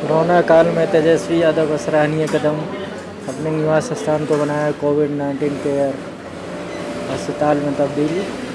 corona काल में तेजस्वी यादव का सराहनीय कदम, अपने निवास स्थान को बनाया कोविड नाइन्टीन केयर अस्पताल मतलब में तब्दील